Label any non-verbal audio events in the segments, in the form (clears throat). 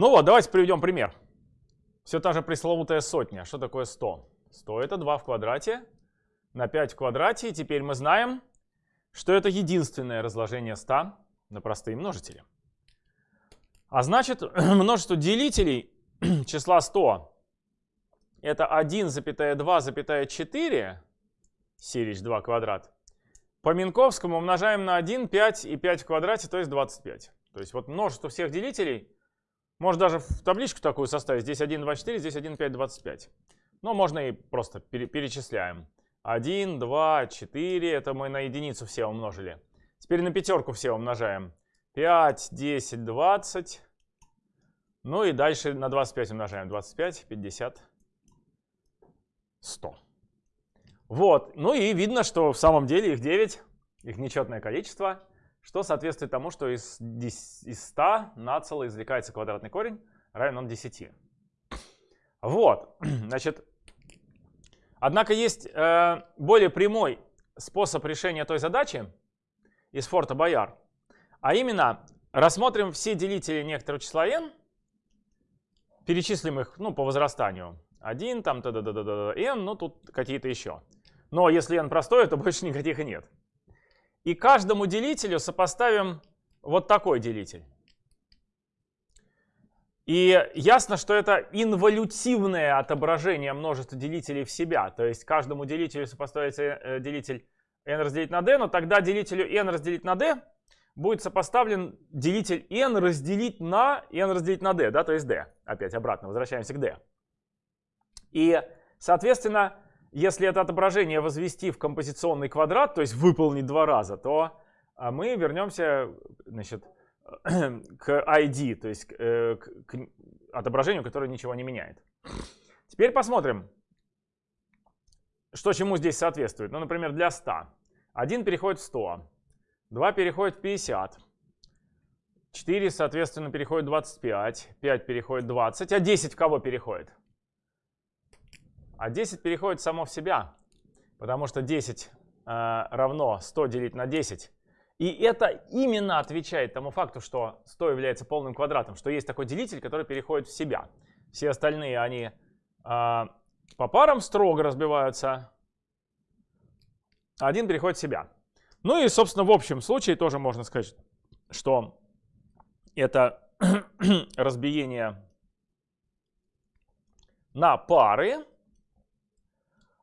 Ну вот, давайте приведем пример. Все та же пресловутая сотня. Что такое 100? 100 это 2 в квадрате на 5 в квадрате. И теперь мы знаем, что это единственное разложение 100 на простые множители. А значит, (clears throat) множество делителей (clears throat) числа 100 это 1,2,4 сирич 2 квадрат. По Минковскому умножаем на 1, 5 и 5 в квадрате, то есть 25. То есть вот множество всех делителей можно даже в табличку такую составить. Здесь 1, 2, 4, здесь 1, 5, 25. Но можно и просто перечисляем. 1, 2, 4. Это мы на единицу все умножили. Теперь на пятерку все умножаем. 5, 10, 20. Ну и дальше на 25 умножаем. 25, 50, 100. Вот. Ну и видно, что в самом деле их 9. Их нечетное количество что соответствует тому, что из, из 100 нацело извлекается квадратный корень, равен он 10. Вот, (clears throat) значит, однако есть э, более прямой способ решения той задачи из форта Бояр, а именно рассмотрим все делители некоторого числа n, перечислим их ну, по возрастанию. 1, там, т -д -д -д -д, n, ну тут какие-то еще. Но если n простое, то больше никаких и нет. И каждому делителю сопоставим вот такой делитель. И ясно, что это инволютивное отображение множества делителей в себя. То есть каждому делителю сопоставится э, делитель n разделить на d, но тогда делителю n разделить на d будет сопоставлен делитель n разделить на n разделить на d, да, то есть d. Опять обратно, возвращаемся к d. И, соответственно, если это отображение возвести в композиционный квадрат, то есть выполнить два раза, то а, мы вернемся значит, (clears throat) к ID, то есть э, к, к отображению, которое ничего не меняет. Теперь посмотрим, что чему здесь соответствует. Ну, например, для 100. 1 переходит в 100, 2 переходит в 50, 4, соответственно, переходит в 25, 5 переходит в 20, а 10 в кого переходит? А 10 переходит само в себя, потому что 10 э, равно 100 делить на 10. И это именно отвечает тому факту, что 100 является полным квадратом, что есть такой делитель, который переходит в себя. Все остальные, они э, по парам строго разбиваются, а один переходит в себя. Ну и, собственно, в общем случае тоже можно сказать, что это (clears throat) разбиение на пары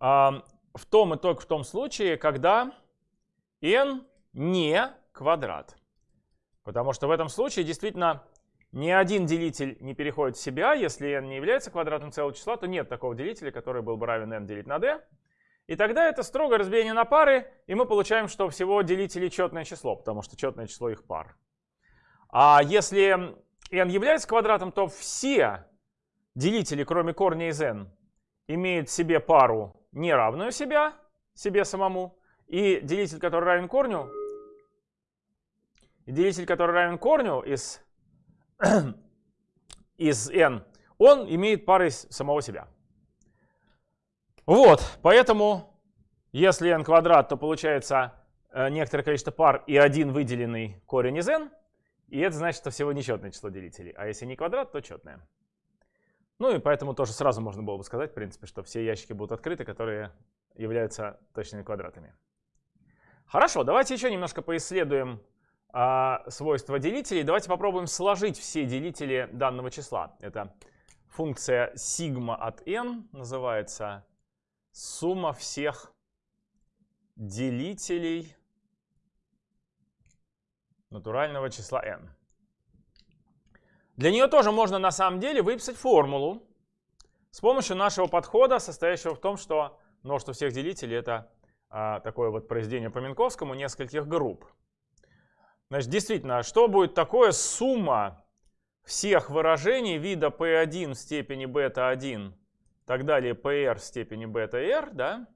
в том и только в том случае, когда n не квадрат. Потому что в этом случае действительно ни один делитель не переходит в себя. Если n не является квадратом целого числа, то нет такого делителя, который был бы равен n делить на d. И тогда это строгое разбиение на пары, и мы получаем, что всего делителей четное число, потому что четное число их пар. А если n является квадратом, то все делители, кроме корня из n, имеют в себе пару неравную себя, себе самому, и делитель, который равен корню, и делитель, который равен корню из, (clears throat) из n, он имеет пары самого себя. Вот, поэтому, если n квадрат, то получается э, некоторое количество пар и один выделенный корень из n, и это значит, что всего нечетное число делителей. А если не квадрат, то четное. Ну и поэтому тоже сразу можно было бы сказать, в принципе, что все ящики будут открыты, которые являются точными квадратами. Хорошо, давайте еще немножко поисследуем а, свойства делителей. Давайте попробуем сложить все делители данного числа. Это функция сигма от n называется сумма всех делителей натурального числа n. Для нее тоже можно на самом деле выписать формулу с помощью нашего подхода, состоящего в том, что множество всех делителей это а, такое вот произведение по Минковскому нескольких групп. Значит, действительно, что будет такое сумма всех выражений вида p1 в степени бета-1, так далее pr в степени бета-r, да?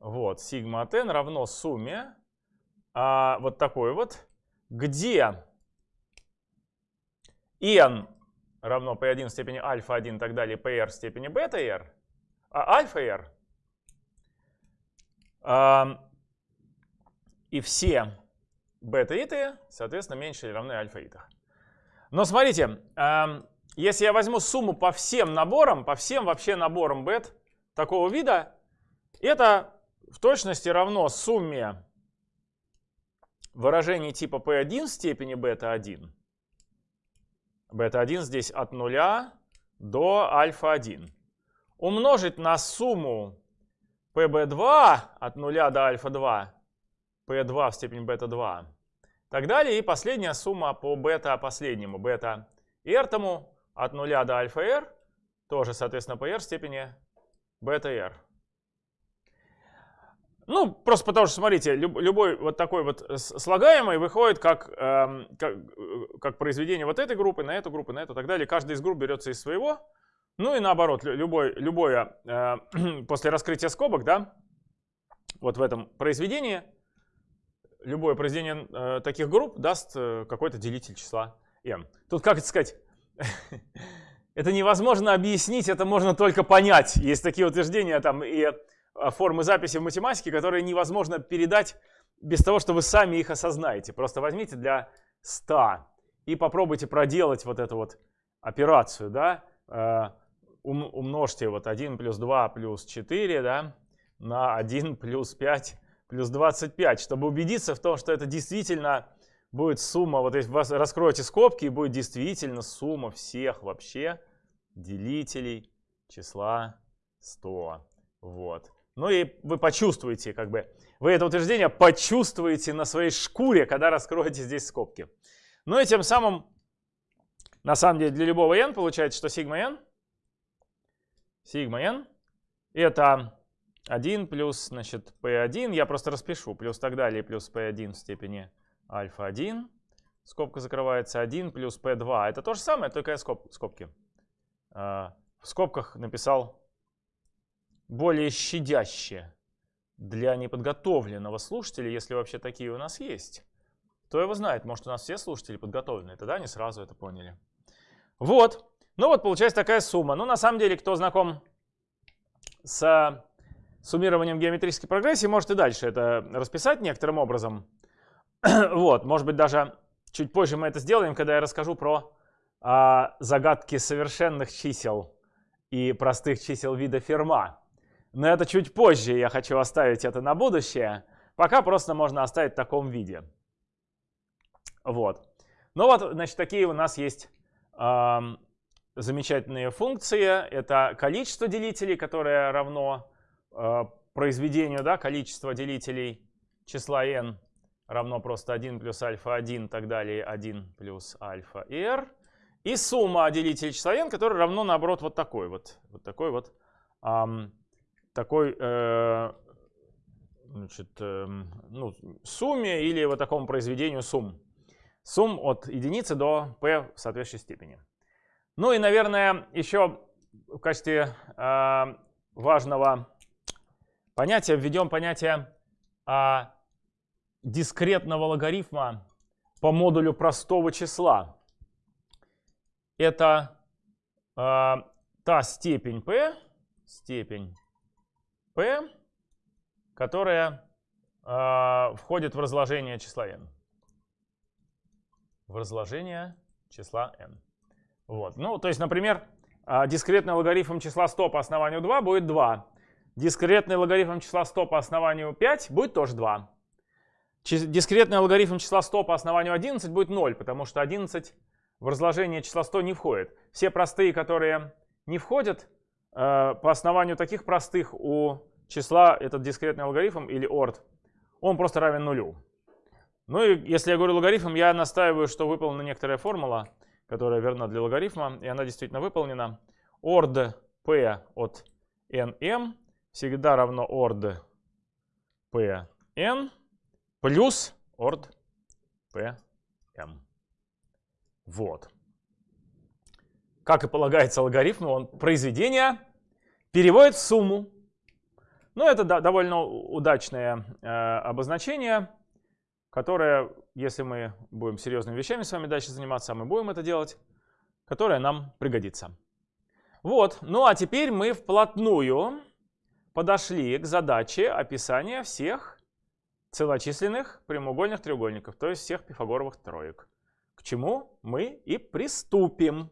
Вот, сигма от n равно сумме а, вот такой вот, где n равно p1 в степени альфа-1 и так далее, pr в степени бета-r, а альфа-r, э, и все бета-иты, соответственно, меньше или равны альфа-итах. Но смотрите, если я возьму сумму по всем наборам, по всем вообще наборам бет такого вида, это в точности равно сумме выражений типа p1 в степени бета-1. Бета-1 здесь от 0 до альфа-1. Умножить на сумму pb2 от 0 до альфа-2, p2 в степени бета-2, так далее. И последняя сумма по бета последнему, бета r тому от 0 до альфа-r, тоже, соответственно, по r в степени бета-r. Ну, просто потому что, смотрите, любой вот такой вот слагаемый выходит как, э, как, как произведение вот этой группы на эту группу, на эту и так далее. Каждый из групп берется из своего. Ну и наоборот, любой, любое э, (clears throat) после раскрытия скобок, да, вот в этом произведении, любое произведение э, таких групп даст э, какой-то делитель числа n. Тут, как это сказать, (laughs) это невозможно объяснить, это можно только понять. Есть такие утверждения там и формы записи в математике, которые невозможно передать без того, что вы сами их осознаете. Просто возьмите для 100 и попробуйте проделать вот эту вот операцию, да, а, умножьте вот 1 плюс 2 плюс 4, да, на 1 плюс 5 плюс 25, чтобы убедиться в том, что это действительно будет сумма, вот если вы раскроете скобки, и будет действительно сумма всех вообще делителей числа 100. Вот. Ну и вы почувствуете, как бы, вы это утверждение почувствуете на своей шкуре, когда раскроете здесь скобки. Ну и тем самым, на самом деле, для любого n получается, что сигма n, сигма n, это 1 плюс, значит, p1, я просто распишу, плюс так далее, плюс p1 в степени альфа-1, скобка закрывается, 1 плюс p2, это то же самое, только я скоб, скобки. А, в скобках написал более щадяще для неподготовленного слушателя, если вообще такие у нас есть. Кто его знает, может у нас все слушатели подготовленные, тогда они сразу это поняли. Вот, ну вот получается такая сумма. Ну на самом деле, кто знаком с суммированием геометрической прогрессии, может и дальше это расписать некоторым образом. (clears throat) вот, может быть даже чуть позже мы это сделаем, когда я расскажу про а, загадки совершенных чисел и простых чисел вида Ферма. Но это чуть позже, я хочу оставить это на будущее. Пока просто можно оставить в таком виде. Вот. Ну вот, значит, такие у нас есть э, замечательные функции. Это количество делителей, которое равно э, произведению, да, количество делителей числа n равно просто 1 плюс альфа 1 и так далее, 1 плюс альфа r. И сумма делителей числа n, которая равно, наоборот, вот такой вот. Вот такой вот эм, такой э, значит, э, ну, сумме или вот такому произведению сумм. Сумм от единицы до p в соответствующей степени. Ну и, наверное, еще в качестве э, важного понятия введем понятие э, дискретного логарифма по модулю простого числа. Это э, та степень p, степень p, которая э, входит в разложение числа n. В разложение числа n. Вот. Ну, то есть, например, э, дискретный логарифм числа 100 по основанию 2 будет 2. Дискретный логарифм числа 100 по основанию 5 будет тоже 2. Дискретный логарифм числа 100 по основанию 11 будет 0, потому что 11 в разложение числа 100 не входит. Все простые, которые не входят, по основанию таких простых у числа этот дискретный алгоритм или ord, он просто равен нулю. Ну и если я говорю логарифм, я настаиваю, что выполнена некоторая формула, которая верна для логарифма, и она действительно выполнена. ord p от nm всегда равно ord p n плюс ord p m. Вот как и полагается алгоритму, он произведение переводит в сумму. Ну, это да, довольно удачное э, обозначение, которое, если мы будем серьезными вещами с вами дальше заниматься, а мы будем это делать, которое нам пригодится. Вот, ну а теперь мы вплотную подошли к задаче описания всех целочисленных прямоугольных треугольников, то есть всех пифагоровых троек. к чему мы и приступим.